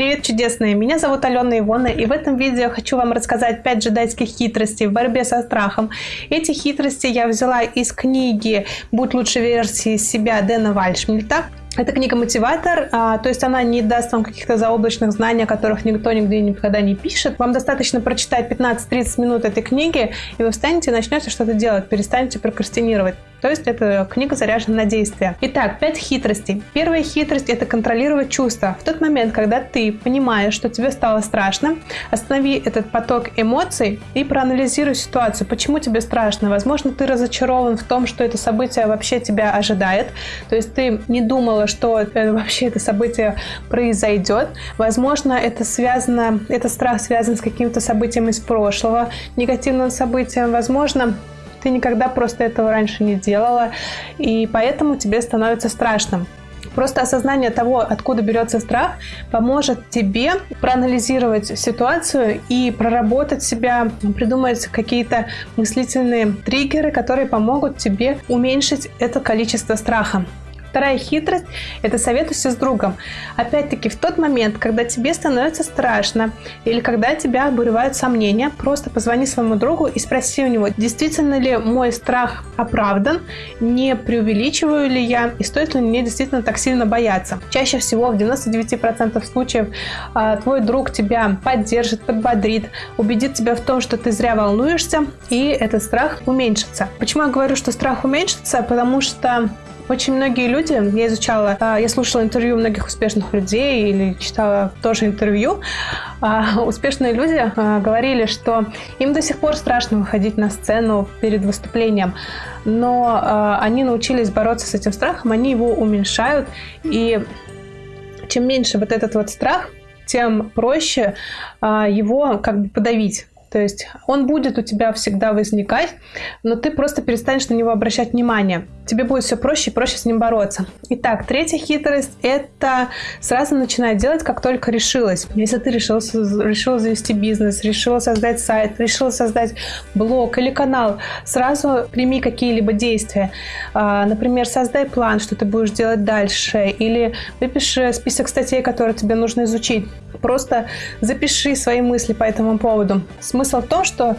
Привет, чудесные! Меня зовут Алена Ивона, и в этом видео хочу вам рассказать 5 джедайских хитростей в борьбе со страхом. Эти хитрости я взяла из книги «Будь лучшей версией себя» Дэна Вальшмильта. Это книга-мотиватор, а, то есть она не даст вам каких-то заоблачных знаний, о которых никто нигде никогда не пишет. Вам достаточно прочитать 15-30 минут этой книги, и вы встанете и начнете что-то делать, перестанете прокрастинировать. То есть эта книга заряжена на действие. Итак, 5 хитростей. Первая хитрость – это контролировать чувства. В тот момент, когда ты понимаешь, что тебе стало страшно, останови этот поток эмоций и проанализируй ситуацию. Почему тебе страшно? Возможно, ты разочарован в том, что это событие вообще тебя ожидает. То есть ты не думала, что вообще это событие произойдет. Возможно, это связано, это страх связан с каким-то событием из прошлого, негативным событием. Возможно, ты никогда просто этого раньше не делала, и поэтому тебе становится страшно. Просто осознание того, откуда берется страх, поможет тебе проанализировать ситуацию и проработать себя, придумать какие-то мыслительные триггеры, которые помогут тебе уменьшить это количество страха. Вторая хитрость – это советуйся с другом. Опять-таки, в тот момент, когда тебе становится страшно или когда тебя обуревают сомнения, просто позвони своему другу и спроси у него, действительно ли мой страх оправдан, не преувеличиваю ли я и стоит ли мне действительно так сильно бояться. Чаще всего, в 99% случаев, а, твой друг тебя поддержит, подбодрит, убедит тебя в том, что ты зря волнуешься, и этот страх уменьшится. Почему я говорю, что страх уменьшится? Потому что очень многие люди, я изучала, а, я слушала интервью многих успешных людей или читала тоже интервью, а, успешные люди а, говорили, что им до сих пор страшно выходить на сцену перед выступлением, но они научились бороться с этим страхом, они его уменьшают, и чем меньше вот этот вот страх, тем проще его как бы подавить. То есть он будет у тебя всегда возникать, но ты просто перестанешь на него обращать внимание. Тебе будет все проще и проще с ним бороться. Итак, третья хитрость – это сразу начинать делать, как только решилась. Если ты решила, решила завести бизнес, решила создать сайт, решила создать блог или канал, сразу прими какие-либо действия. А, например, создай план, что ты будешь делать дальше, или выпиши список статей, которые тебе нужно изучить. Просто запиши свои мысли по этому поводу. Смысл в том, что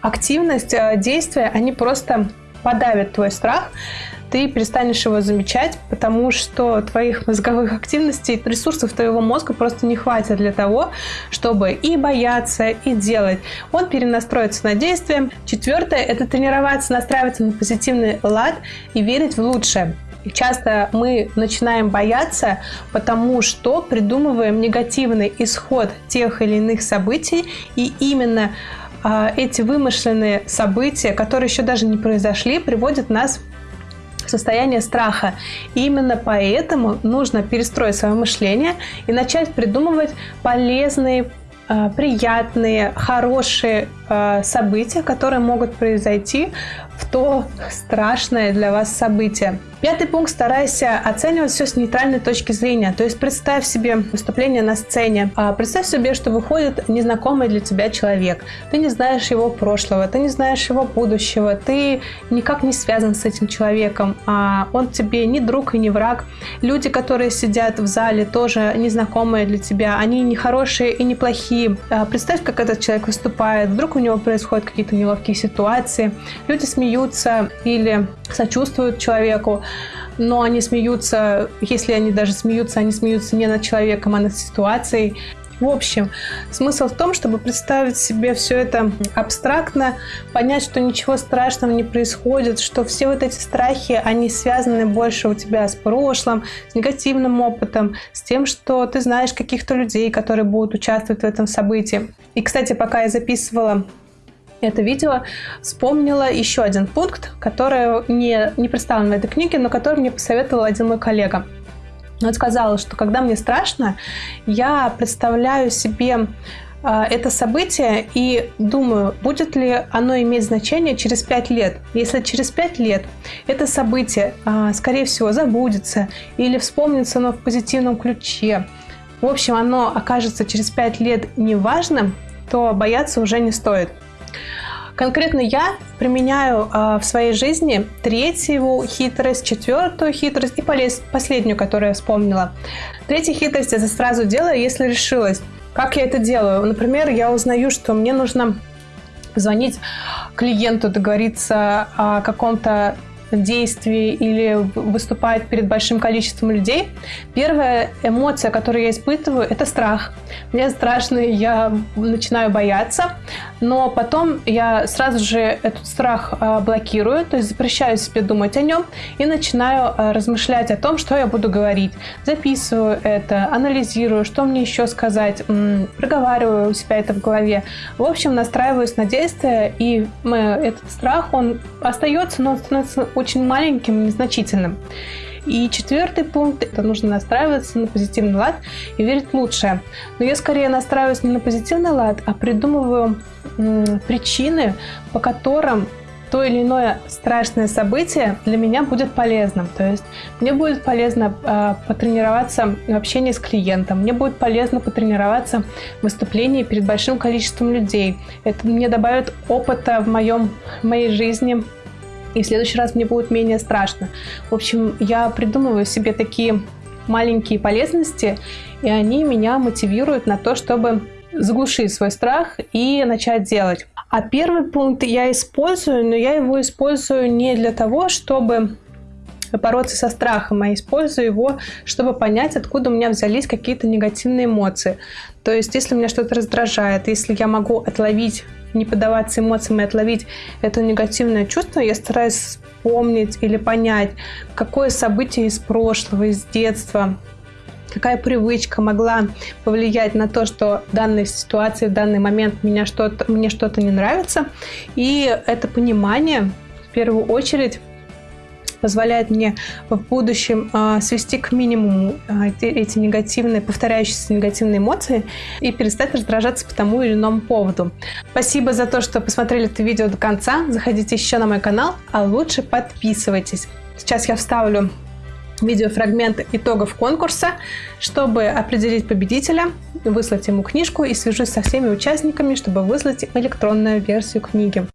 активность, э, действия, они просто подавят твой страх, ты перестанешь его замечать, потому что твоих мозговых активностей, ресурсов твоего мозга просто не хватит для того, чтобы и бояться, и делать. Он перенастроится на действие. Четвертое – это тренироваться, настраиваться на позитивный лад и верить в лучшее. И часто мы начинаем бояться, потому что придумываем негативный исход тех или иных событий, и именно э, эти вымышленные события, которые еще даже не произошли, приводят нас в состояние страха. И именно поэтому нужно перестроить свое мышление и начать придумывать полезные а, приятные, хорошие события, которые могут произойти в то страшное для вас событие. Пятый пункт. Старайся оценивать все с нейтральной точки зрения. То есть представь себе выступление на сцене. А, представь себе, что выходит незнакомый для тебя человек. Ты не знаешь его прошлого, ты не знаешь его будущего, ты никак не связан с этим человеком. А он тебе ни друг и ни враг. Люди, которые сидят в зале, тоже незнакомые для тебя. Они не хорошие и не плохие. А, представь, как этот человек выступает. Вдруг у него происходят какие-то неловкие ситуации. Люди смеются или сочувствуют человеку но они смеются, если они даже смеются, они смеются не над человеком, а над ситуацией. В общем, смысл в том, чтобы представить себе все это абстрактно, понять, что ничего страшного не происходит, что все вот эти страхи, они связаны больше у тебя с прошлым, с негативным опытом, с тем, что ты знаешь каких-то людей, которые будут участвовать в этом событии. И, кстати, пока я записывала это видео, вспомнила еще один пункт, который не, не представлен в этой книге, но который мне посоветовал один мой коллега. Он сказал, что когда мне страшно, я представляю себе э, это событие и думаю, будет ли оно иметь значение через 5 лет. Если через 5 лет это событие, э, скорее всего, забудется или вспомнится, но в позитивном ключе, в общем, оно окажется через 5 лет неважным, то бояться уже не стоит. Конкретно я применяю э, в своей жизни третью хитрость, четвертую хитрость и полез, последнюю, которую я вспомнила. Третья хитрость я сразу делаю, если решилась. Как я это делаю? Например, я узнаю, что мне нужно звонить клиенту, договориться о каком-то действий или выступает перед большим количеством людей, первая эмоция, которую я испытываю, это страх. Мне страшно, я начинаю бояться, но потом я сразу же этот страх а, блокирую, то есть запрещаю себе думать о нем и начинаю а, размышлять о том, что я буду говорить. Записываю это, анализирую, что мне еще сказать, проговариваю у себя это в голове. В общем, настраиваюсь на действие, и этот страх, он остается, но он становится очень маленьким, незначительным. И четвертый пункт – это нужно настраиваться на позитивный лад и верить в лучшее. Но я скорее настраиваюсь не на позитивный лад, а придумываю причины, по которым то или иное страшное событие для меня будет полезным. То есть мне будет полезно э, потренироваться в общении с клиентом, мне будет полезно потренироваться в выступлении перед большим количеством людей. Это мне добавит опыта в, моем, в моей жизни, и в следующий раз мне будет менее страшно. В общем, я придумываю себе такие маленькие полезности, и они меня мотивируют на то, чтобы заглушить свой страх и начать делать. А первый пункт я использую, но я его использую не для того, чтобы бороться со страхом, а использую его, чтобы понять, откуда у меня взялись какие-то негативные эмоции. То есть, если меня что-то раздражает, если я могу отловить не поддаваться эмоциям и отловить это негативное чувство, я стараюсь вспомнить или понять, какое событие из прошлого, из детства, какая привычка могла повлиять на то, что в данной ситуации, в данный момент меня что-то, мне что-то не нравится. И это понимание в первую очередь позволяет мне в будущем э, свести к минимуму э, эти негативные, повторяющиеся негативные эмоции и перестать раздражаться по тому или иному поводу. Спасибо за то, что посмотрели это видео до конца. Заходите еще на мой канал, а лучше подписывайтесь. Сейчас я вставлю видеофрагмент итогов конкурса, чтобы определить победителя, выслать ему книжку и свяжусь со всеми участниками, чтобы выслать электронную версию книги.